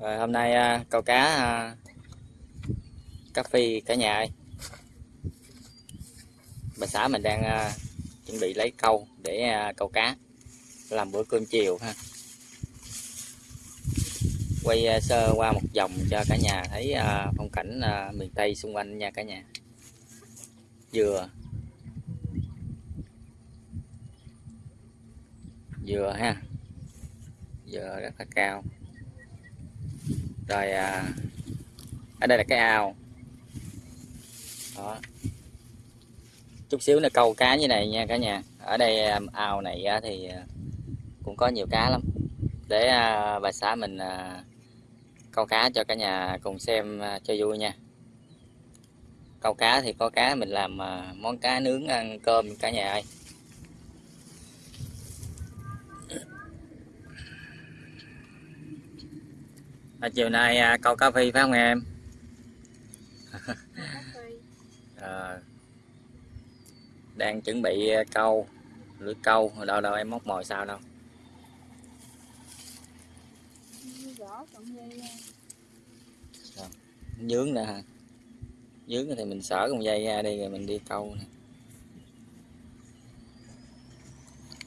Rồi hôm nay à, câu cá à, cá phi cả nhà ơi. Bà xã mình đang à, chuẩn bị lấy câu để à, câu cá làm bữa cơm chiều ha. Quay à, sơ qua một vòng cho cả nhà thấy à, phong cảnh à, miền Tây xung quanh nha cả nhà. Dừa. Dừa ha. Dừa rất là cao rồi à, ở đây là cái ao. Đó. Chút xíu nữa câu cá như này nha cả nhà. Ở đây à, ao này thì à, cũng có nhiều cá lắm. Để à, bà xã mình câu cá cho cả nhà cùng xem cho vui nha. Câu cá thì có cá mình làm món cá nướng ăn cơm cả nhà ơi. À, chiều nay à, câu cá phi phải không em? À, đang chuẩn bị à, câu lưỡi câu. Đâu đâu em móc mồi sao đâu. Dướng nè hả? Dướng thì mình xở con dây ra đi rồi mình đi câu nè.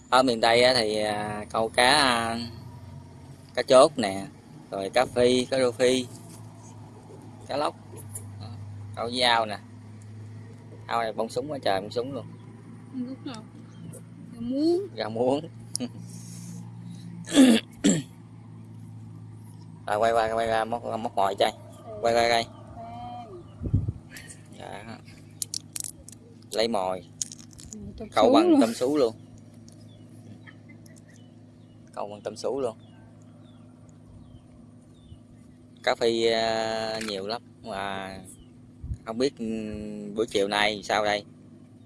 Ở miền tây thì à, câu cá à, cá chốt nè rồi cá phi cá rô phi cá lóc câu với ao nè. Ao này bông súng quá trời bông súng luôn. Nào muốn ra muống. Rồi quay qua quay ra móc móc mồi chơi. Quay quay quay. Dạ. lấy mồi. Câu bằng tôm sú luôn. Câu bằng tôm sú luôn cá phi à, nhiều lắm. Mà không biết ừ, buổi chiều nay sao đây?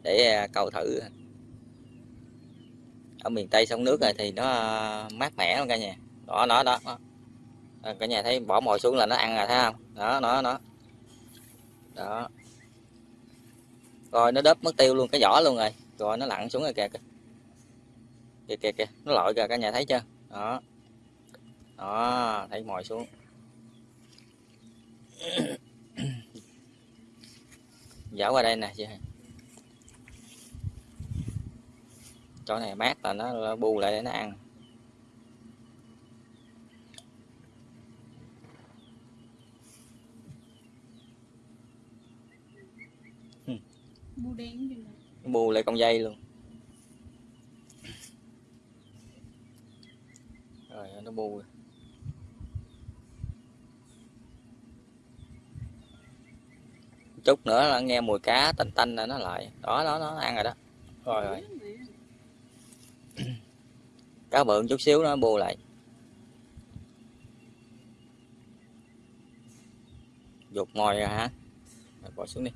Để à, câu thử. Ở miền tây sông nước này thì nó à, mát mẻ luôn cả nhà. Đó đó đó, đó. Ờ, cả nhà thấy bỏ mồi xuống là nó ăn rồi thấy không? Đó đó đó. Đó. Rồi nó đớp mất tiêu luôn cái vỏ luôn rồi. Rồi nó lặn xuống rồi kìa kìa. Kìa kìa, kìa. nó lội kìa cả nhà thấy chưa? Đó. Đó thấy mồi xuống dở qua đây nè chị chỗ này mát là nó bu lại để nó ăn. Bu đen bu lại con dây luôn. Rồi nó bu. rồi. Chút nữa là nghe mùi cá tanh tanh là nó lại. Đó đó nó ăn rồi đó. Rồi rồi. Cá bự chút xíu nó bu lại. Dục ngồi rồi hả? Rồi bỏ xuống đi.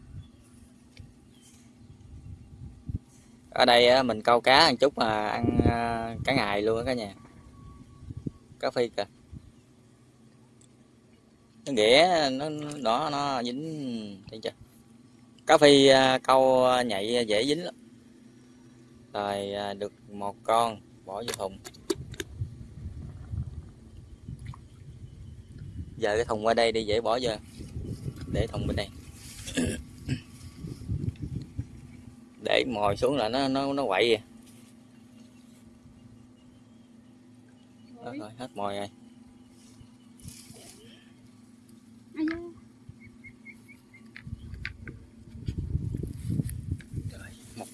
Ở đây mình câu cá một chút mà ăn à, cả ngày luôn á cả nhà. Cá phi kìa. Nó ghẻ nó nó nó dính thấy chưa cá phi à, câu nhạy dễ dính lắm. Rồi à, được một con bỏ vô thùng. Giờ cái thùng qua đây đi dễ bỏ vô. Để thùng bên đây. Để mồi xuống là nó nó nó quậy à. Đó, rồi hết mồi rồi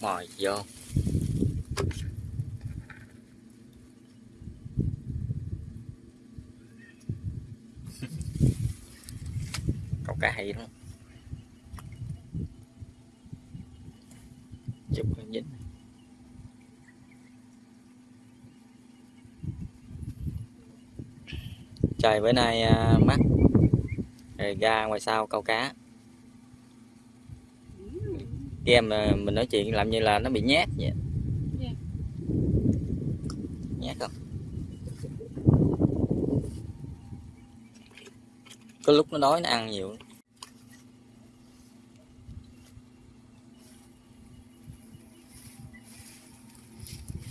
vòi vô. Câu cá hay lắm. Chụp con dính trời, bữa nay à, mát rồi ra ngoài sau câu cá game mà mình nói chuyện làm như là nó bị nhát vậy. Dạ. nhát không? Có lúc nó đói nó ăn nhiều.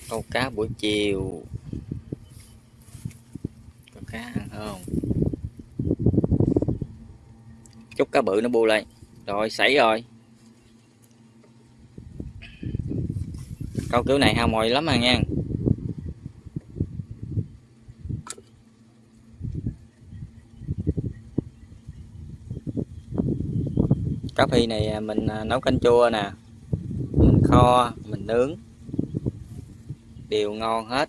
Câu cá buổi chiều. Câu cá ăn không? Chút cá bự nó bu lên. Rồi xảy rồi câu kiểu này hao mồi lắm à nha cá phi này à, mình à, nấu canh chua nè. Mình kho, mình nướng. Đều ngon hết.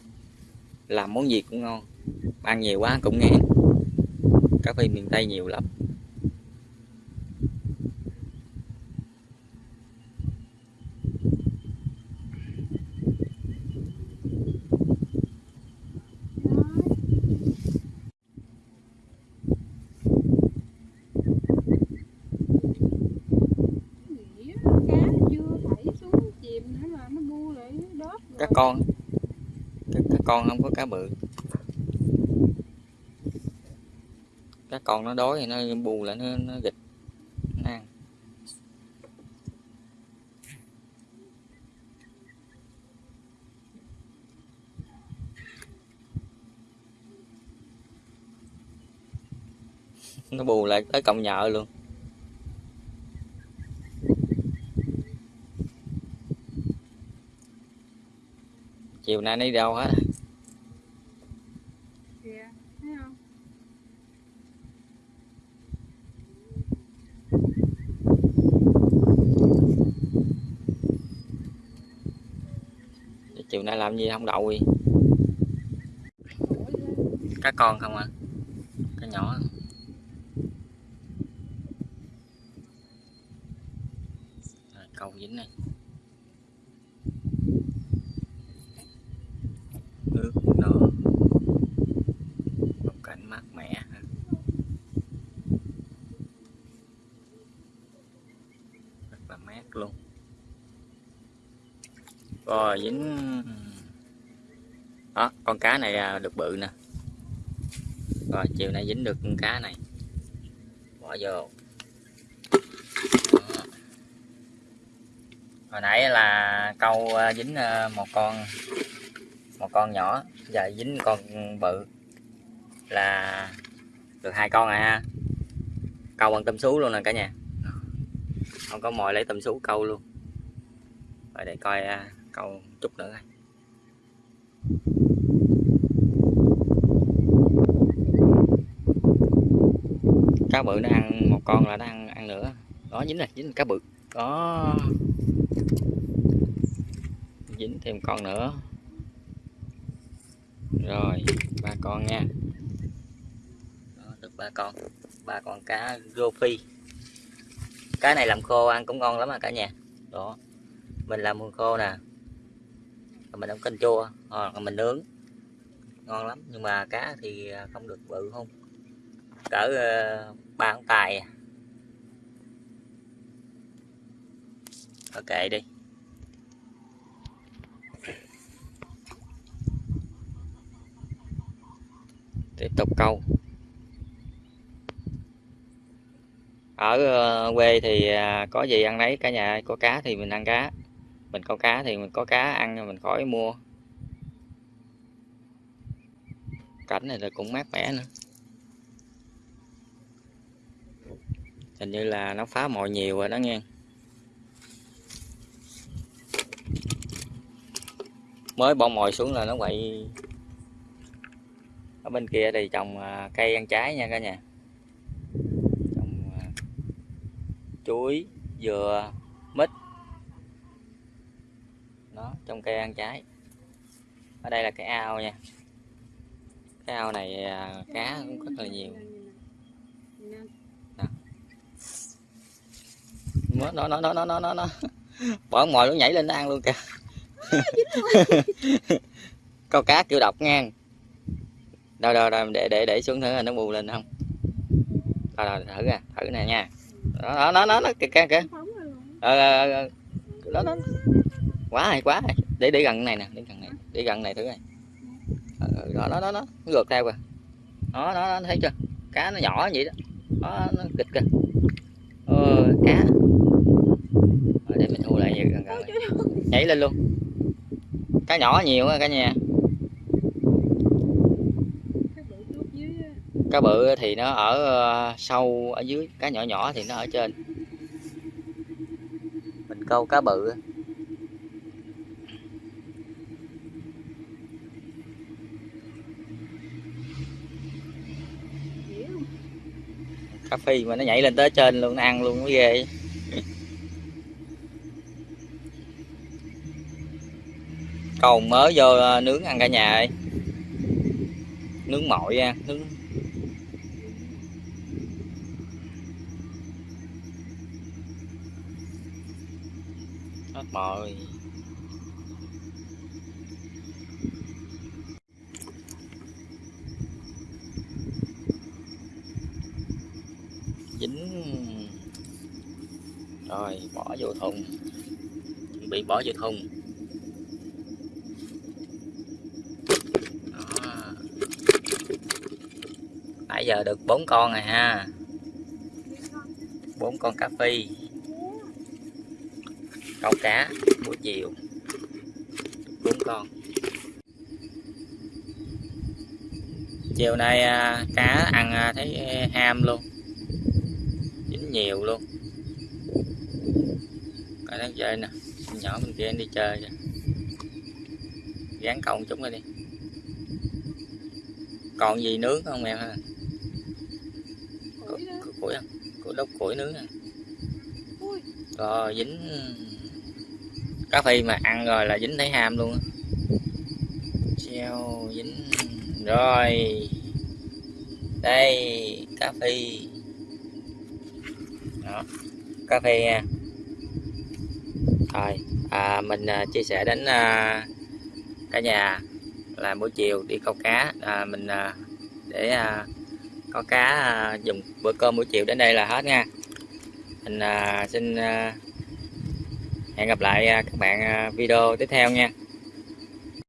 Làm món gì cũng ngon. Ăn nhiều quá cũng ngán. Cá phi miền tây nhiều lắm Nghĩ á, cá chưa thảy xuống chìm nữa là nó bu lại đớp cá rồi con. Cá, cá con không có cá bự. Cá con nó đói thì nó bù lại nó, nó gịch nó ăn. Nó bù lại tới cộng nhợ luôn. Chiều nay đi đâu hết? Không? Chiều nay làm gì không đậu lên. cá con không à? Cá nhỏ Rồi, câu dính này nước nó một cảnh mát mẻ ha. rất là mát luôn rồi dính. Đó, con cá này à, được bự nè. Rồi, chiều nay dính được con cá này. Bỏ vô. Hồi nãy là câu à, dính à, một con một con nhỏ. Giờ dính con bự. Là được hai con rồi ha. Câu bằng tôm sú luôn nè cả nhà. Không có mồi lấy tôm sú câu luôn. Rồi để coi câu chút nữa thôi. Cá bự nó ăn một con là nó ăn ăn nữa đó dính này dính cá bự. Có dính thêm con nữa. Rồi ba con nha. Đó, được ba con. Ba con cá rô phi cá này làm khô ăn cũng ngon lắm à cả nhà. Đó. Mình làm mùi khô nè mình ăn canh chua ờ, hoặc là mình nướng. Ngon lắm, nhưng mà cá thì à, không được bự không? Cỡ ờ, ba ngón tài ok à. đi. Tiếp tục câu. Ở ờ, quê thì à, có gì ăn lấy cả nhà có cá thì mình ăn cá mình có cá thì mình có cá ăn, mình khỏi mua. Cảnh này là cũng mát mẻ nữa. Hình như là nó phá mồi nhiều rồi đó nghe. Mới bỏ mồi xuống là nó quậy. Ở bên kia thì trồng à, cây ăn trái nha cả nhà. Trồng à, chuối, dừa, mít đó trong cây ăn trái. Ở đây là cái ao nha. Cái ao này à, cá cũng rất là nhiều. Nó nó nó nó nó nó nó nó. Bỏ mồi nó nhảy lên nó ăn luôn kìa. Câu cá kiểu độc ngang. Đâu đâu đâu để để để xuống thử là nó bù lên không? Đâu đâu thử nè thử nè nha. Đó nó nó nó kìa kìa kìa. Ờ, ờ, ờ, ờ. đó nó quá hay quá hay. để để gần này nè để gần này để gần này thử này ờ, ờ, đó nó nó nó ngược theo kìa. Đó nó, nó thấy chưa? Cá nó nhỏ vậy đó. Đó nó kịch kìa. Ờ, cá. Ờ, để mình thu lại gần gần này. nhảy lên luôn. Cá nhỏ nhiều quá cả nhà. Cá bự thì nó ở ờ, sâu ở dưới. Cá nhỏ nhỏ thì nó ở trên. Mình câu cá bự dễ cà phê mà nó nhảy lên tới trên luôn, nó ăn luôn mới ghê. Cầu mới vô ờ, nướng ăn cả nhà ơi. Nướng mọi nha, nướng. Hết mồi dính rồi, bỏ vô thùng. Chuẩn bị bỏ vô thùng. Đó. nãy giờ được bốn con rồi ha. Bốn con cá phi câu cá buổi chiều bốn con. Chiều nay à, cá ăn à, thấy à, ham luôn. Dính nhiều luôn coi nó chơi nè. Nhỏ bên kia đi chơi kìa. Gán một chút nữa đi. Còn gì nướng không em ha? Củi không? Củi đốt củi nướng à rồi dính cá phi mà ăn rồi là dính thấy ham luôn á. Treo dính. Rồi. Đây cá phi. Đó cá phi nha rồi à, mình à, chia sẻ đến à, cả nhà là buổi chiều đi câu cá. À, mình à, để à, có cá à, dùng bữa cơm buổi chiều đến đây là hết nha. Mình à, xin à, hẹn gặp lại à, các bạn à, video tiếp theo nha.